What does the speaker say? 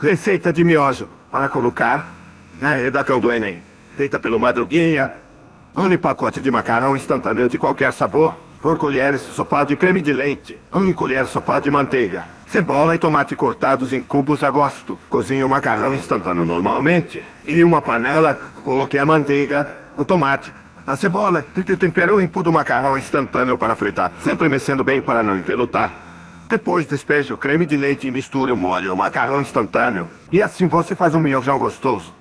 Receita de miojo para colocar na redação do Enem. Feita pelo Madruguinha. Um pacote de macarrão instantâneo de qualquer sabor. Por colheres sopado de creme de leite. Um colher sopado de manteiga. Cebola e tomate cortados em cubos a gosto. Cozinhe o macarrão instantâneo normalmente. Em uma panela, coloque a manteiga, o tomate, a cebola e tempere o empu do macarrão instantâneo para fritar, sempre mexendo bem para não empelotar. Depois despeje o creme de leite e misture o molho, o macarrão instantâneo. E assim você faz um miojão gostoso.